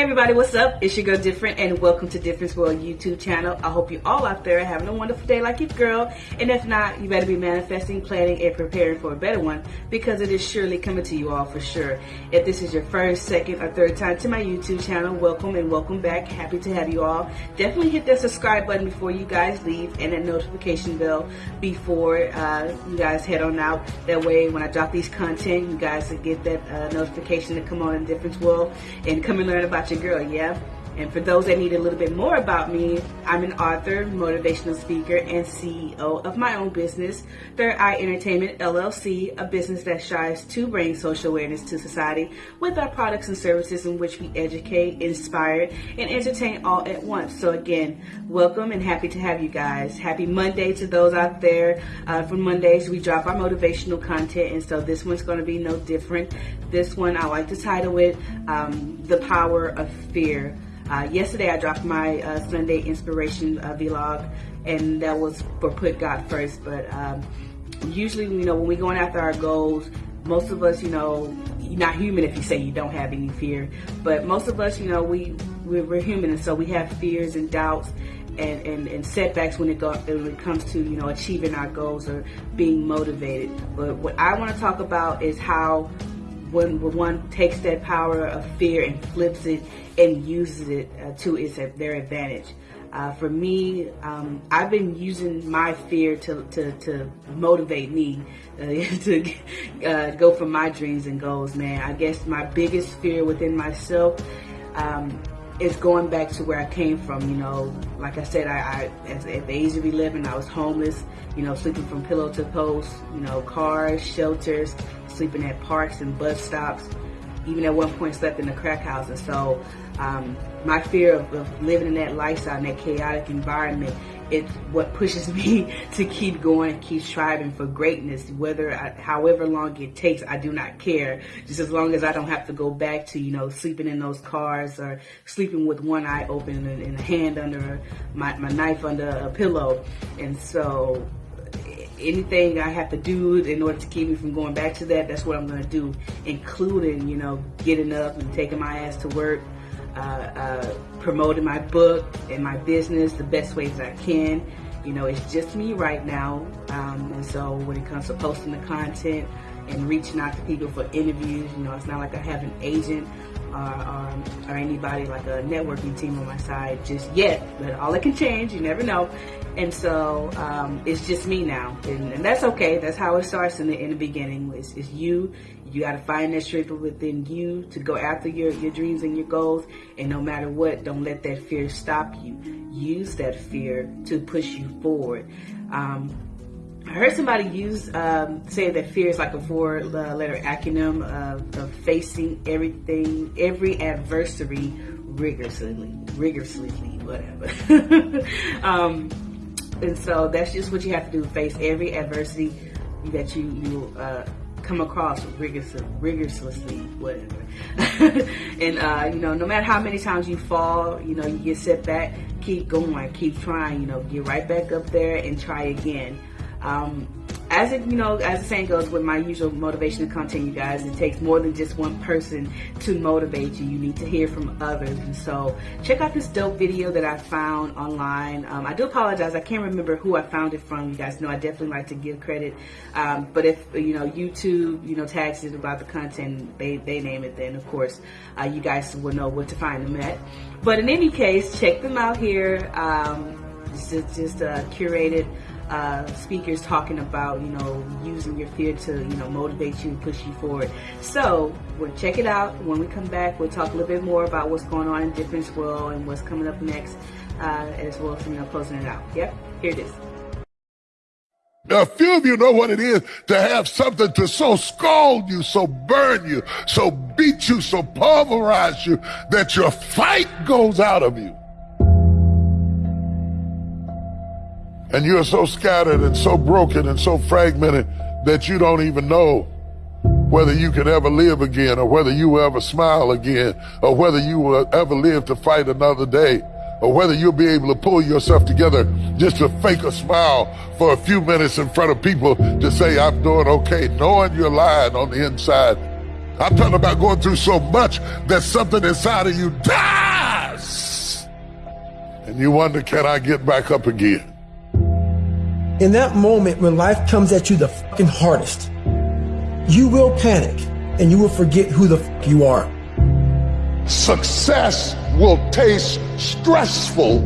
Hey everybody, what's up? It's your girl Different and welcome to Difference World YouTube channel. I hope you all out there are having a wonderful day like your girl. And if not, you better be manifesting, planning, and preparing for a better one because it is surely coming to you all for sure. If this is your first, second, or third time to my YouTube channel, welcome and welcome back. Happy to have you all. Definitely hit that subscribe button before you guys leave and that notification bell before uh, you guys head on out. That way when I drop these content, you guys will get that uh, notification to come on in Difference World and come and learn about about your girl, yeah? And for those that need a little bit more about me, I'm an author, motivational speaker, and CEO of my own business, Third Eye Entertainment LLC, a business that strives to bring social awareness to society with our products and services in which we educate, inspire, and entertain all at once. So again, welcome and happy to have you guys. Happy Monday to those out there. Uh, for Mondays, we drop our motivational content, and so this one's going to be no different. This one, I like to title it um, The Power of Fear. Uh, yesterday I dropped my uh, Sunday inspiration uh, vlog, and that was for put God first. But um, usually, you know, when we're going after our goals, most of us, you know, you're not human if you say you don't have any fear. But most of us, you know, we we're, human, and so we have fears and doubts. And, and, and, setbacks when it, go, when it comes to you know achieving our goals or being motivated. But what I want to talk about is how when, one takes that power of fear and flips it and uses it uh, to its their advantage. Uh, for me, um, I've been using my fear to, to, to motivate me uh, to uh, go for my dreams and goals, man. I guess my biggest fear within myself um, is going back to where I came from. You know, like I said, I, I at the age of 11, I was homeless, you know, sleeping from pillow to post, you know, cars, shelters, sleeping at parks and bus stops even at one point slept in a crack house. And so um, my fear of, of, living in that lifestyle, in that chaotic environment, it's what pushes me to keep going, keep striving for greatness, whether, I, however long it takes, I do not care. Just as long as I don't have to go back to, you know, sleeping in those cars or sleeping with one eye open and, and a hand under my, my knife under a pillow. And so anything I have to do in order to keep me from going back to that, that's what I'm going to do, including, you know, getting up and taking my ass to work, uh, uh, promoting my book and my business the best ways I can. You know, it's just me right now. Um, and so when it comes to posting the content and reaching out to people for interviews, you know, it's not like I have an agent or, or, or anybody like a networking team on my side just yet. But all it can change, you never know. And so um, it's just me now, and, and, that's okay. That's how it starts in the in the beginning. It's, it's you. You got to find that strength within you to go after your your dreams and your goals. And no matter what, don't let that fear stop you. Use that fear to push you forward. Um, I heard somebody use um, say that fear is like a four-letter acronym of, of facing everything, every adversary rigorously, rigorously, whatever. um, and so that's just what you have to do: face every adversity that you you uh, come across rigorously, rigorously, whatever. and uh, you know, no matter how many times you fall, you know, you get set back, keep going, keep trying. You know, get right back up there and try again. Um, as it, you know, as the saying goes with my usual motivational content, you guys, it takes more than just one person to motivate you. You need to hear from others. And so check out this dope video that I found online. Um, I do apologize. I can't remember who I found it from. You guys know I definitely like to give credit. Um, but if, you know, YouTube, you know, tags it about the content, they, they name it, then of course, uh, you guys will know what to find them at. But in any case, check them out here. Um, just, just uh, curated uh, speakers talking about, you know, using your fear to, you know, motivate you and push you forward. So, we'll check it out. When we come back, we'll talk a little bit more about what's going on in Difference World and what's coming up next, uh, as well as, you know, closing it out. Yep, here it is. Now, a few of you know what it is to have something to so scald you, so burn you, so beat you, so pulverize you that your fight goes out of you. And you're so scattered and so broken and so fragmented that you don't even know whether you can ever live again or whether you will ever smile again or whether you will ever live to fight another day or whether you'll be able to pull yourself together just to fake a smile for a few minutes in front of people to say, I'm doing okay, knowing you're lying on the inside. I'm talking about going through so much that something inside of you dies And you wonder, can I get back up again? In that moment when life comes at you the fucking hardest, you will panic and you will forget who the fuck you are. Success will taste stressful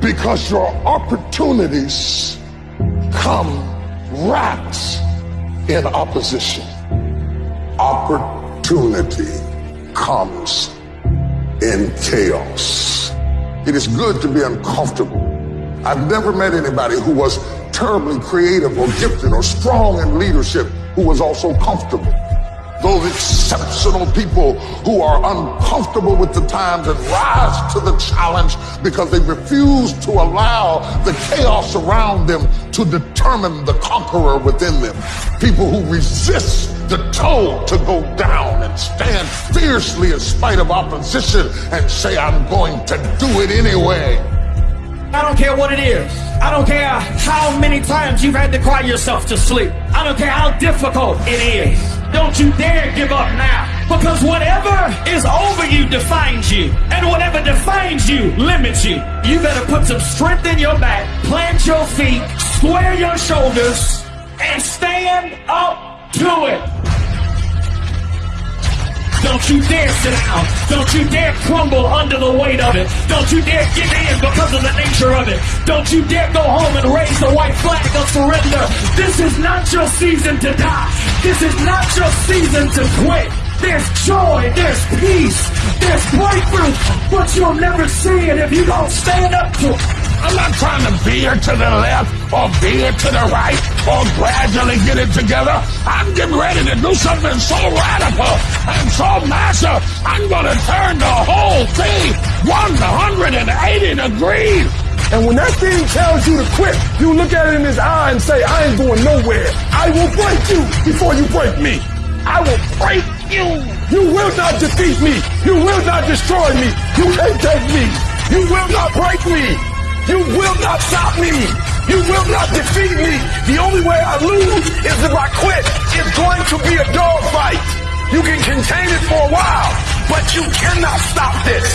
because your opportunities come wrapped in opposition. Opportunity comes in chaos. It is good to be uncomfortable. I've never met anybody who was terribly creative or gifted or strong in leadership who was also comfortable those exceptional people who are uncomfortable with the times and rise to the challenge because they refuse to allow the chaos around them to determine the conqueror within them. People who resist the toe to go down and stand fiercely in spite of opposition and say, I'm going to do it anyway. I don't care what it is. I don't care how many times you've had to cry yourself to sleep. I don't care how difficult it is. Don't you dare give up now. Because whatever is over you defines you. And whatever defines you limits you. You better put some strength in your back, plant your feet, square your shoulders, and stand up to it. Don't you dare sit down. Don't you dare crumble under the weight of it. Don't you dare give in because of the nature of it. Don't you dare go home and raise the white flag of surrender. This is not your season to die. This is not your season to quit. There's joy, there's peace, there's breakthrough, but you'll never see it if you don't stand up to it. I'm not trying to veer to the left or veer to the right or gradually get it together. I'm getting ready to do something so radical and so massive, I'm going to turn the whole thing 180 degrees. And when that thing tells you to quit, you look at it in his eye and say, I ain't going nowhere. I will break you before you break me. I will break you. You will not defeat me. You will not destroy me. You can't take me. You will not break me. You will not stop me. You will not defeat me. The only way I lose is if I quit. It's going to be a dogfight. You can contain it for a while, but you cannot stop this.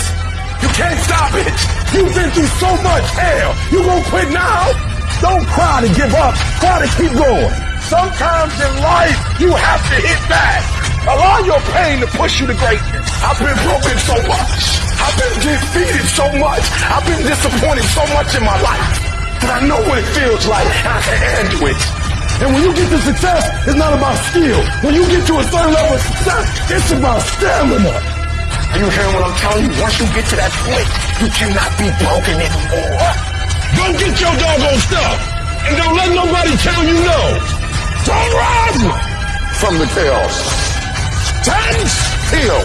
You can't stop it. You've been through so much hell. You won't quit now? Don't cry to give up. Try to keep going. Sometimes in life, you have to hit back. Allow your pain to push you to greatness. I've been broken so much. I've been defeated so much. I've been disappointed so much in my life that I know what it feels like and I can handle it. And when you get to success, it's not about skill. When you get to a certain level of success, it's about stamina. Are you hearing what I'm telling you? Once you get to that point, you cannot be broken anymore. Go get your doggone stuff. And don't let nobody tell you no. Don't run from the chaos. Stand still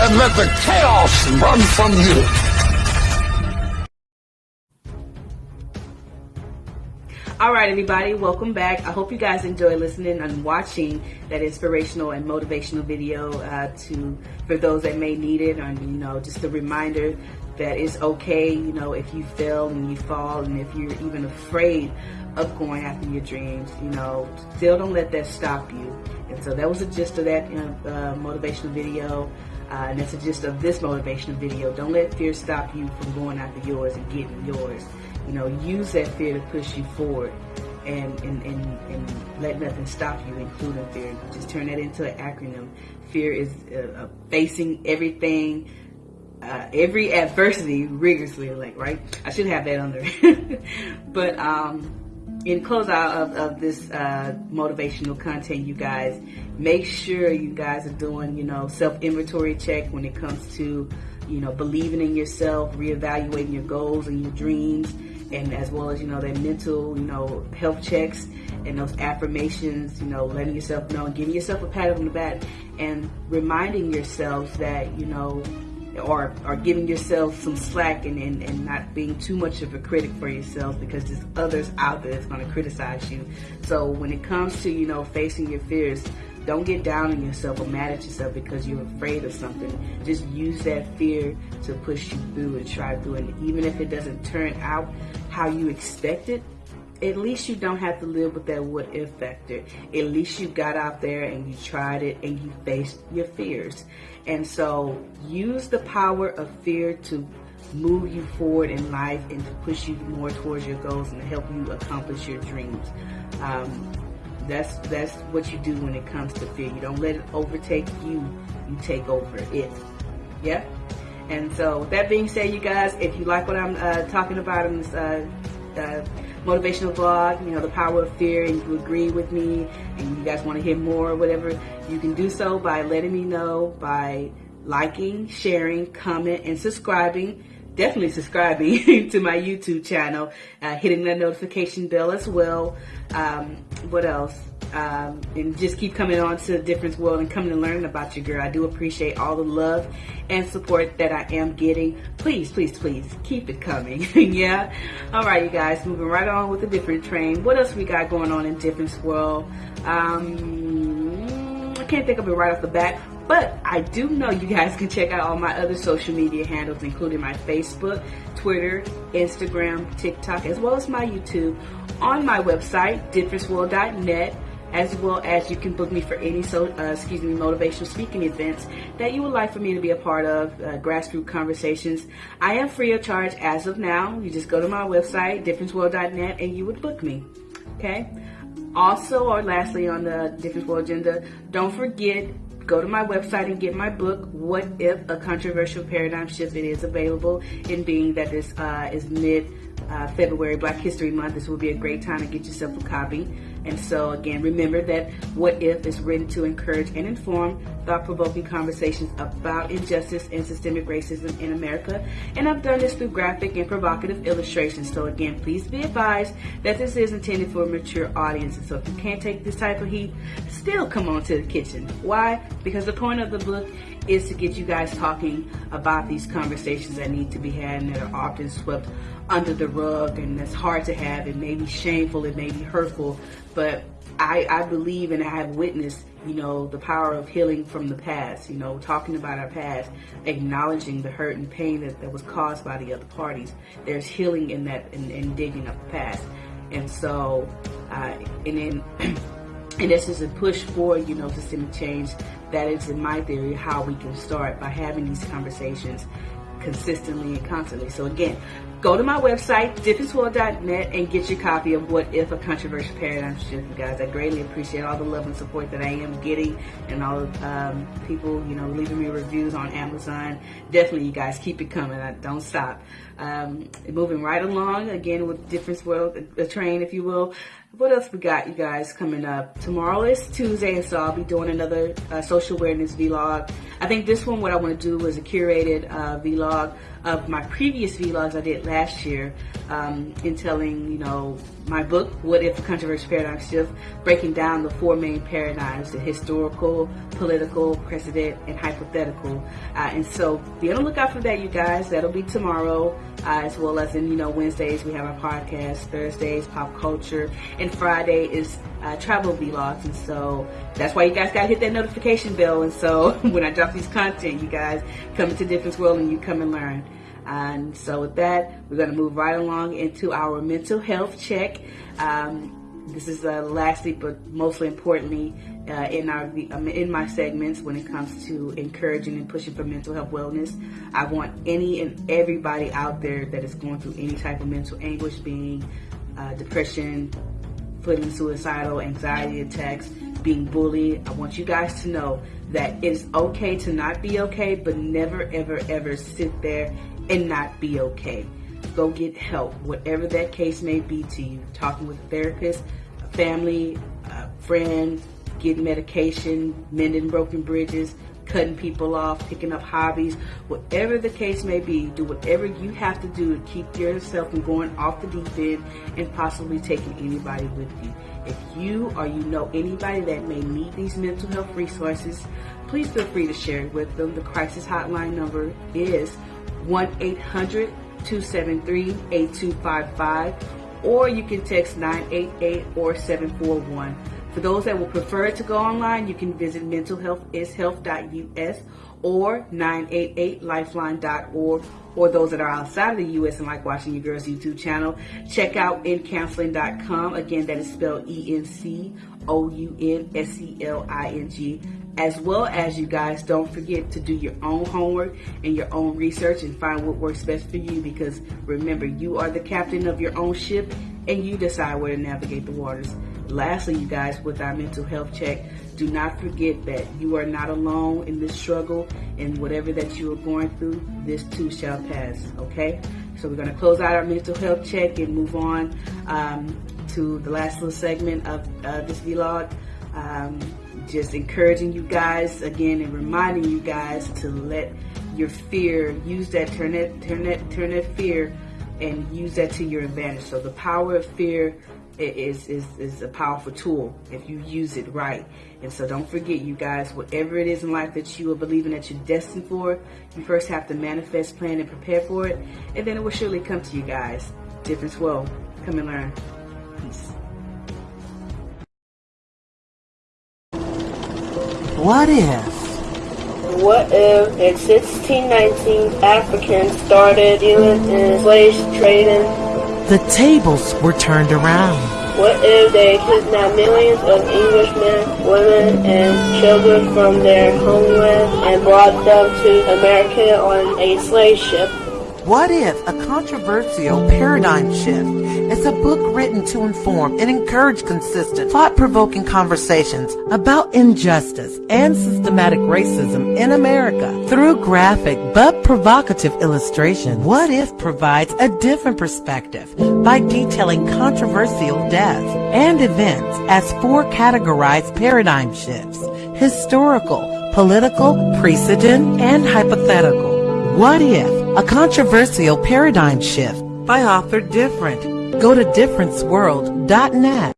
and let the chaos run from you. All right, everybody, welcome back. I hope you guys enjoy listening and watching that inspirational and motivational video uh, to for those that may need it, and you know, just a reminder that it's okay, you know, if you fail and you fall, and if you're even afraid of going after your dreams, you know, still don't let that stop you. And so that was the gist of that uh, motivational video. Uh, and that's the gist of this motivational video. Don't let fear stop you from going after yours and getting yours. You know, use that fear to push you forward and, and, and, and let nothing stop you, including fear. Just turn that into an acronym. Fear is uh, uh, facing everything, uh, every adversity rigorously, like, right? I should have that under. but, um, in close out of, of this uh, motivational content, you guys, make sure you guys are doing, you know, self inventory check when it comes to, you know, believing in yourself, reevaluating your goals and your dreams, and as well as, you know, that mental, you know, health checks and those affirmations, you know, letting yourself know giving yourself a pat on the back and reminding yourself that, you know, or, or giving yourself some slack and, and, and not being too much of a critic for yourself because there's others out there that's going to criticize you. So when it comes to, you know, facing your fears, don't get down on yourself or mad at yourself because you're afraid of something. Just use that fear to push you through and try through. And even if it doesn't turn out how you expect it, at least you don't have to live with that what if factor. At least you got out there and you tried it and you faced your fears. And so use the power of fear to move you forward in life and to push you more towards your goals and to help you accomplish your dreams. Um, that's that's what you do when it comes to fear. You don't let it overtake you. You take over it. Yeah. And so, with that being said, you guys, if you like what I'm uh, talking about in this uh, uh, motivational vlog, you know, the power of fear, and you agree with me, and you guys want to hear more or whatever, you can do so by letting me know by liking, sharing, comment, and subscribing. Definitely subscribing to my YouTube channel, uh, hitting that notification bell as well. Um, what else? Um, and just keep coming on to the difference world and coming and learning about you, girl. I do appreciate all the love and support that I am getting. Please, please, please keep it coming. yeah. All right, you guys, moving right on with a different train. What else we got going on in difference world? Um, I can't think of it right off the bat. But I do know you guys can check out all my other social media handles, including my Facebook, Twitter, Instagram, TikTok, as well as my YouTube on my website, differenceworld.net as well as you can book me for any so uh, excuse me motivational speaking events that you would like for me to be a part of uh, grassroots conversations i am free of charge as of now you just go to my website differenceworld.net and you would book me okay also or lastly on the difference world agenda don't forget go to my website and get my book, What If? A Controversial Paradigm Shift. It is available in being that this uh, is mid uh, February, Black History Month. This will be a great time to get yourself a copy. And so, again, remember that What If is written to encourage and inform thought provoking conversations about injustice and systemic racism in America. And I've done this through graphic and provocative illustrations. So, again, please be advised that this is intended for a mature audience. And so, if you can't take this type of heat, still come on to the kitchen. Why? Because the point of the book is to get you guys talking about these conversations that need to be had and that are often swept under the rug and that's hard to have. It may be shameful, it may be hurtful, but I, I believe and I have witnessed, you know, the power of healing from the past, you know, talking about our past, acknowledging the hurt and pain that, that was caused by the other parties. There's healing in that, in, in digging up the past. And so, uh, and then, and this is a push for, you know, systemic change. That is, in my theory, how we can start by having these conversations consistently and constantly. So again, go to my website, differenceworld.net, and get your copy of What If a Controversial Paradigm Shift, guys. I greatly appreciate all the love and support that I am getting and all the um, people, you know, leaving me reviews on Amazon. Definitely, you guys, keep it coming. I don't stop. Um, moving right along, again, with Difference World, a train, if you will. What else we got, you guys, coming up? Tomorrow is Tuesday, and so I'll be doing another uh, social awareness vlog. I think this one, what I want to do is a curated uh, vlog of my previous vlogs I did last year um, in telling, you know, my book, What If a Controversial Paradigm Shift, breaking down the four main paradigms, the historical, political, precedent, and hypothetical. Uh, and so be on the lookout for that, you guys. That'll be tomorrow, uh, as well as in, you know, Wednesdays we have our podcast, Thursdays, pop culture, and Friday is uh, travel vlogs. And so that's why you guys got to hit that notification bell. And so when I drop these content, you guys come into Difference World and you come and learn. And so with that, we're going to move right along into our mental health check. Um, this is uh, lastly, but mostly importantly, uh, in our um, in my segments when it comes to encouraging and pushing for mental health wellness. I want any and everybody out there that is going through any type of mental anguish, being uh, depression, feeling suicidal, anxiety attacks, being bullied. I want you guys to know that it's okay to not be okay, but never, ever, ever sit there and not be okay. Go get help, whatever that case may be to you. Talking with a therapist, a family, a friend, getting medication, mending broken bridges, cutting people off, picking up hobbies, whatever the case may be, do whatever you have to do to keep yourself from going off the deep end and possibly taking anybody with you. If you or you know anybody that may need these mental health resources, please feel free to share it with them. The crisis hotline number is 1-800 273-8255 or you can text 988 or 741. For those that would prefer to go online, you can visit mentalhealthishealth.us or 988lifeline.org or those that are outside of the U.S. and like watching your girl's YouTube channel, check out encounseling.com. Again, that is spelled E-N-C-O-U-N-S-E-L-I-N-G as well as you guys don't forget to do your own homework and your own research and find what works best for you because remember you are the captain of your own ship and you decide where to navigate the waters. Lastly you guys with our mental health check do not forget that you are not alone in this struggle and whatever that you are going through this too shall pass okay? So we're going to close out our mental health check and move on um, to the last little segment of uh, this vlog. Um, just encouraging you guys again and reminding you guys to let your fear use that turn that turn that turn that fear and use that to your advantage. So the power of fear is is is a powerful tool if you use it right. And so don't forget, you guys, whatever it is in life that you are believing that you're destined for, you first have to manifest, plan, and prepare for it, and then it will surely come to you guys. Difference will come and learn. Peace. What if? What if in 1619 Africans started dealing in slave trading? The tables were turned around. What if they kidnapped millions of Englishmen, women, and children from their homeland and brought them to America on a slave ship? What if a controversial paradigm shift is a book written to inform and encourage consistent, thought-provoking conversations about injustice and systematic racism in America through graphic but provocative illustration? What if provides a different perspective by detailing controversial deaths and events as four categorized paradigm shifts, historical, political, precedent, and hypothetical? What if a controversial paradigm shift by author Different. Go to differenceworld.net.